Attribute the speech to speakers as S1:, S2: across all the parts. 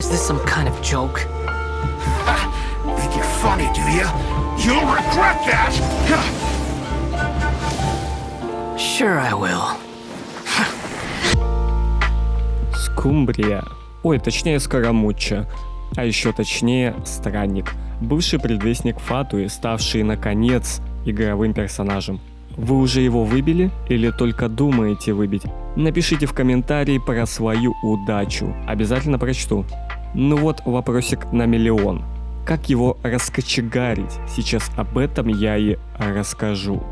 S1: Is this some kind of joke?
S2: Think you're funny, do you? You'll regret that!
S1: Sure I will.
S3: Скумбрия. Ой, точнее Скоромучча. А еще точнее Странник. Бывший предвестник Фатуи, ставший наконец игровым персонажем. Вы уже его выбили или только думаете выбить? Напишите в комментарии про свою удачу. Обязательно прочту. Ну вот вопросик на миллион. Как его раскочегарить? Сейчас об этом я и расскажу.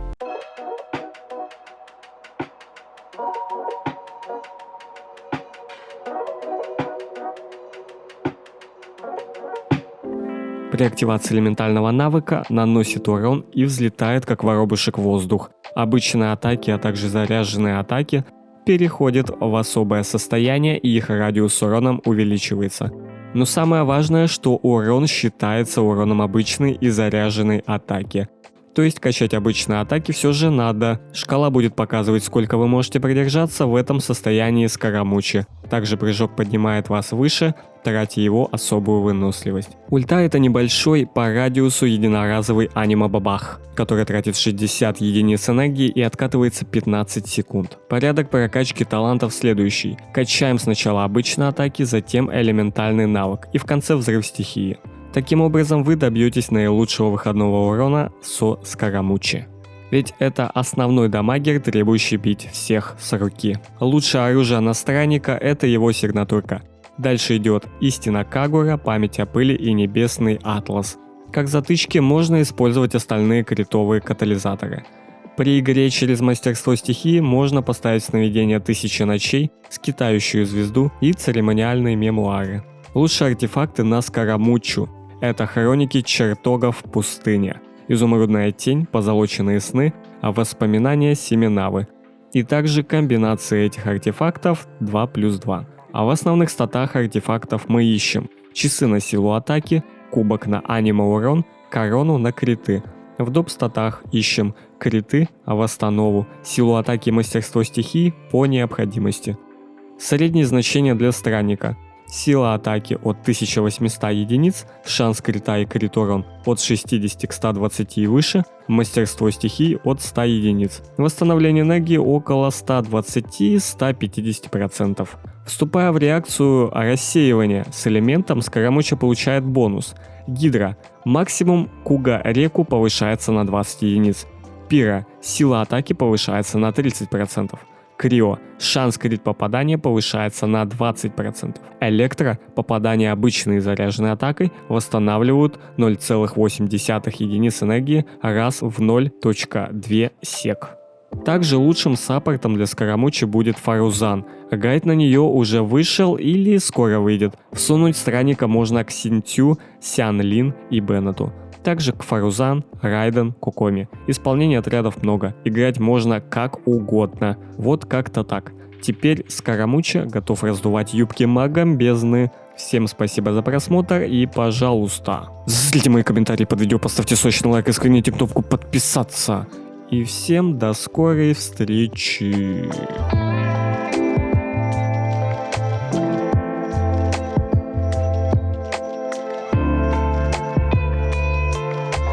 S3: При активации элементального навыка наносит урон и взлетает как воробушек в воздух. Обычные атаки, а также заряженные атаки переходят в особое состояние и их радиус уроном увеличивается. Но самое важное, что урон считается уроном обычной и заряженной атаки. То есть качать обычные атаки все же надо. Шкала будет показывать, сколько вы можете продержаться в этом состоянии скоромучи. Также прыжок поднимает вас выше, тратя его особую выносливость. Ульта это небольшой по радиусу единоразовый анима-бабах, который тратит 60 единиц энергии и откатывается 15 секунд. Порядок прокачки талантов следующий. Качаем сначала обычные атаки, затем элементальный навык и в конце взрыв стихии. Таким образом вы добьетесь наилучшего выходного урона со Скоромучи. Ведь это основной дамагер, требующий бить всех с руки. Лучшее оружие на странника это его сигнатурка. Дальше идет Истина Кагура, Память о пыли и Небесный Атлас. Как затычки можно использовать остальные критовые катализаторы. При игре через мастерство стихии можно поставить сновидение Тысячи ночей, скитающую звезду и церемониальные мемуары. Лучшие артефакты на Скоромучу, это хроники чертогов в пустыне, изумрудная тень, позолоченные сны, а воспоминания Семенавы. И также комбинации этих артефактов 2 плюс 2. А в основных статах артефактов мы ищем часы на силу атаки, кубок на анима урон, корону на криты. В доп статах ищем криты, а восстанову, силу атаки и мастерство стихии по необходимости. Среднее значение для странника – Сила атаки от 1800 единиц, шанс крита и крит от 60 к 120 и выше, мастерство стихий от 100 единиц. Восстановление энергии около 120-150%. Вступая в реакцию рассеивания с элементом, Скоромуча получает бонус. Гидра. Максимум Куга реку повышается на 20 единиц. Пира. Сила атаки повышается на 30%. Крио. Шанс крит попадания повышается на 20%. Электро. Попадание обычной заряженной атакой восстанавливают 0,8 единиц энергии раз в 0.2 сек. Также лучшим саппортом для Скоромучи будет Фарузан. Гайд на нее уже вышел или скоро выйдет. Всунуть странника можно к Синтю, Сян Лин и Беннету также к Фарузан, Райден, Кокоми. Исполнений отрядов много, играть можно как угодно. Вот как-то так. Теперь Скоромуча готов раздувать юбки магом бездны. Всем спасибо за просмотр и пожалуйста, заслите мои комментарии под видео, поставьте сочный лайк и скрыните кнопку подписаться. И всем до скорой встречи.